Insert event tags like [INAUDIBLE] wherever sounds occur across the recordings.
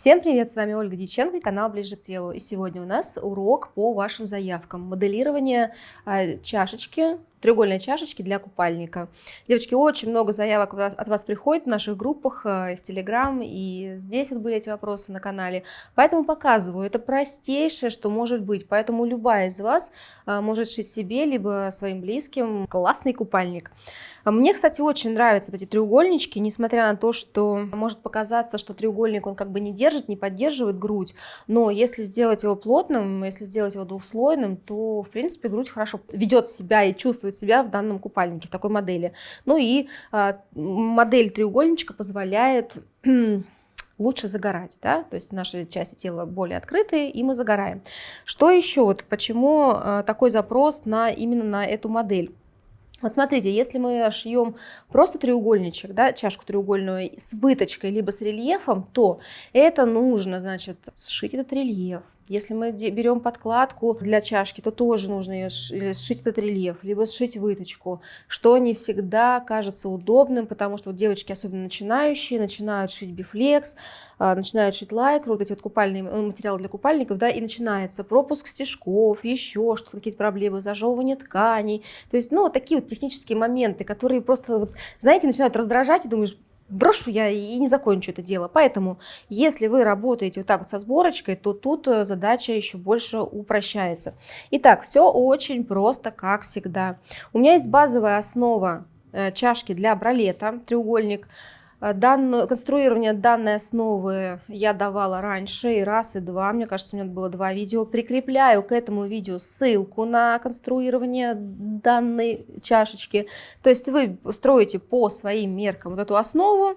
Всем привет, с вами Ольга Дьяченко и канал Ближе к телу. И сегодня у нас урок по вашим заявкам. Моделирование э, чашечки, треугольной чашечки для купальника. Девочки, очень много заявок от вас приходит в наших группах, э, в Телеграм, и здесь вот были эти вопросы на канале. Поэтому показываю, это простейшее, что может быть. Поэтому любая из вас э, может шить себе, либо своим близким классный купальник. А мне, кстати, очень нравятся эти треугольнички, несмотря на то, что может показаться, что треугольник, он как бы не держит, не поддерживает грудь, но если сделать его плотным, если сделать его двухслойным, то, в принципе, грудь хорошо ведет себя и чувствует себя в данном купальнике, в такой модели. Ну и а, модель треугольничка позволяет [CLEARS THROAT] лучше загорать, да, то есть наши части тела более открытые, и мы загораем. Что еще, вот почему э, такой запрос на именно на эту модель? Вот смотрите, если мы шьем просто треугольничек, да, чашку треугольную с выточкой, либо с рельефом, то это нужно, значит, сшить этот рельеф, если мы берем подкладку для чашки, то тоже нужно ее сшить этот рельеф, либо сшить выточку, что не всегда кажется удобным, потому что вот девочки, особенно начинающие, начинают шить бифлекс, а, начинают шить лайкру, вот эти вот купальные э, материалы для купальников, да, и начинается пропуск стежков, еще что-то, какие-то проблемы, зажевывание тканей, то есть, ну, вот такие вот технические моменты, которые просто, вот, знаете, начинают раздражать, и думаешь, брошу я и не закончу это дело. Поэтому, если вы работаете вот так вот со сборочкой, то тут э, задача еще больше упрощается. Итак, все очень просто, как всегда. У меня есть базовая основа э, чашки для бралета, треугольник. Э, данную, конструирование данной основы я давала раньше, и раз, и два, мне кажется, у меня было два видео. Прикрепляю к этому видео ссылку на конструирование данной чашечки. То есть вы строите по своим меркам вот эту основу,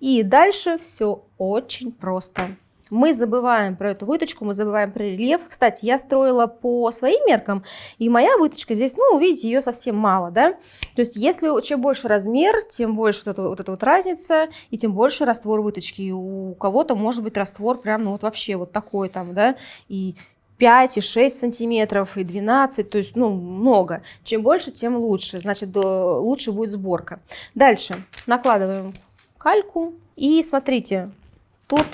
и дальше все очень просто. Мы забываем про эту выточку, мы забываем про рельеф. Кстати, я строила по своим меркам, и моя выточка здесь, ну, видите, ее совсем мало, да. То есть, если чем больше размер, тем больше вот эта вот, эта вот разница, и тем больше раствор выточки. И у кого-то может быть раствор прям, ну, вот вообще вот такой там, да, и 5 и 6 сантиметров, и 12, то есть, ну, много. Чем больше, тем лучше, значит, лучше будет сборка. Дальше накладываем кальку, и смотрите, тут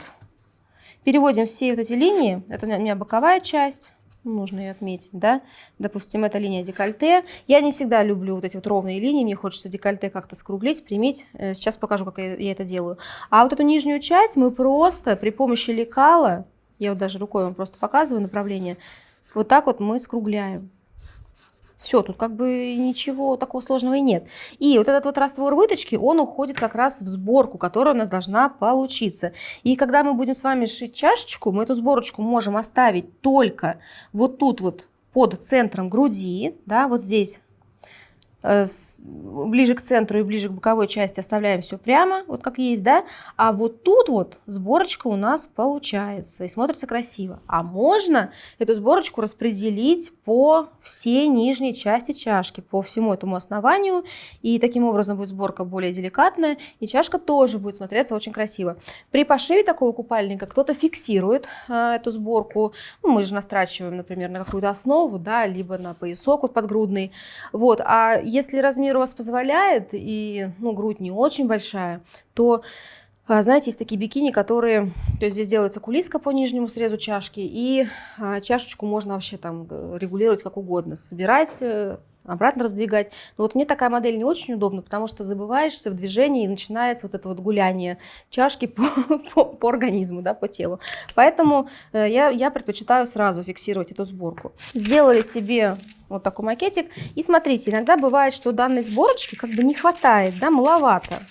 Переводим все вот эти линии, это у меня боковая часть, нужно ее отметить, да, допустим, это линия декольте. Я не всегда люблю вот эти вот ровные линии, мне хочется декольте как-то скруглить, примить, э, сейчас покажу, как я это делаю. А вот эту нижнюю часть мы просто при помощи лекала, я вот даже рукой вам просто показываю направление, вот так вот мы скругляем. Все, тут как бы ничего такого сложного и нет. И вот этот вот раствор выточки, он уходит как раз в сборку, которая у нас должна получиться. И когда мы будем с вами шить чашечку, мы эту сборочку можем оставить только вот тут вот под центром груди, да, вот здесь ближе к центру и ближе к боковой части оставляем все прямо, вот как есть, да, а вот тут вот сборочка у нас получается и смотрится красиво. А можно эту сборочку распределить по всей нижней части чашки, по всему этому основанию, и таким образом будет сборка более деликатная, и чашка тоже будет смотреться очень красиво. При пошиве такого купальника кто-то фиксирует э, эту сборку, ну, мы же настрачиваем, например, на какую-то основу, да, либо на поясок вот подгрудный, вот, а если размер у вас позволяет, и ну, грудь не очень большая, то а, знаете, есть такие бикини, которые, то есть здесь делается кулиска по нижнему срезу чашки, и а, чашечку можно вообще там э, регулировать как угодно, собирать, э, обратно раздвигать. Но вот мне такая модель не очень удобна, потому что забываешься в движении и начинается вот это вот гуляние чашки [LAUGHS] по, по, по организму, да, по телу. Поэтому э, я, я предпочитаю сразу фиксировать эту сборку. Сделали себе вот такой макетик. И смотрите, иногда бывает, что данной сборочки как бы не хватает, да, маловато.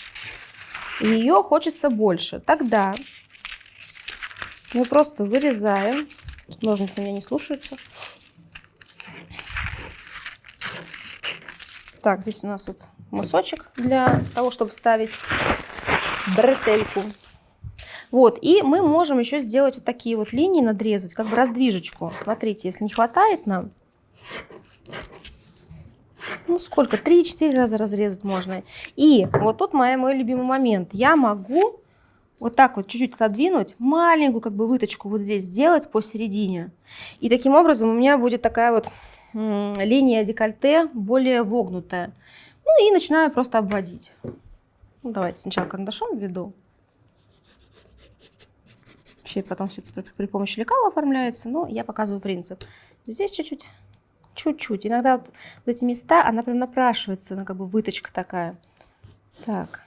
И ее хочется больше. Тогда мы просто вырезаем. Ножницы меня не слушаются. Так, здесь у нас вот мысочек для того, чтобы вставить бретельку. Вот, и мы можем еще сделать вот такие вот линии, надрезать, как бы раздвижечку. Смотрите, если не хватает нам, ну сколько, 3-4 раза разрезать можно. И вот тут мой, мой любимый момент. Я могу вот так вот чуть-чуть отодвинуть, маленькую как бы выточку вот здесь сделать посередине. И таким образом у меня будет такая вот линия декольте более вогнутая. Ну и начинаю просто обводить. Ну, давайте сначала карандашом введу. вообще потом все это при помощи лекала оформляется, но я показываю принцип. Здесь чуть-чуть, чуть-чуть. Иногда вот в эти места она прям напрашивается, она как бы выточка такая. Так,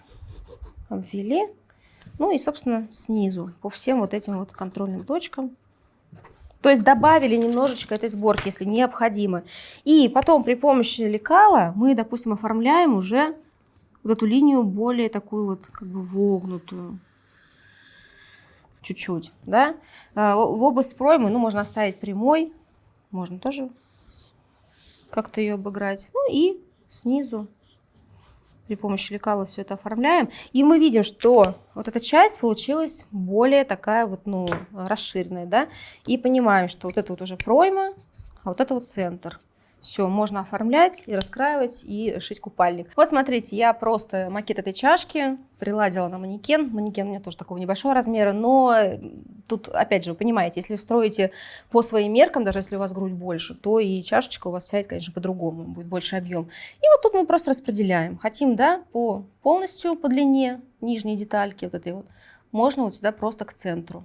обвели. Ну и, собственно, снизу по всем вот этим вот контрольным точкам. То есть добавили немножечко этой сборки, если необходимо. И потом при помощи лекала мы, допустим, оформляем уже вот эту линию более такую вот как бы вогнутую. Чуть-чуть, да. А, в область проймы, ну, можно оставить прямой, можно тоже как-то ее обыграть. Ну и снизу при помощи лекала все это оформляем. И мы видим, что вот эта часть получилась более такая вот, ну, расширенная, да. И понимаем, что вот это вот уже пройма, а вот это вот центр. Все, можно оформлять и раскраивать, и шить купальник. Вот смотрите, я просто макет этой чашки приладила на манекен. Манекен у меня тоже такого небольшого размера, но тут, опять же, вы понимаете, если строите по своим меркам, даже если у вас грудь больше, то и чашечка у вас сядет, конечно, по-другому, будет больше объем. И вот тут мы просто распределяем. Хотим, да, по полностью по длине нижней детальки, вот этой вот, можно вот сюда просто к центру.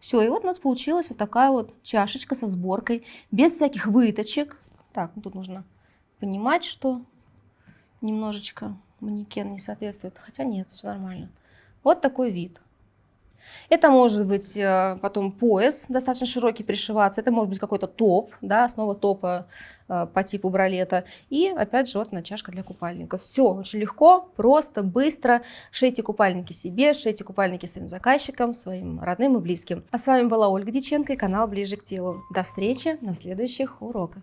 Все, и вот у нас получилась вот такая вот чашечка со сборкой, без всяких выточек. Так, тут нужно понимать, что немножечко манекен не соответствует. Хотя нет, все нормально. Вот такой вид. Это может быть э, потом пояс достаточно широкий пришиваться, это может быть какой-то топ, да, основа топа э, по типу бралета. И опять же вот начашка для купальника. Все очень легко, просто, быстро. Шейте купальники себе, шейте купальники своим заказчикам, своим родным и близким. А с вами была Ольга Диченко и канал Ближе к телу. До встречи на следующих уроках.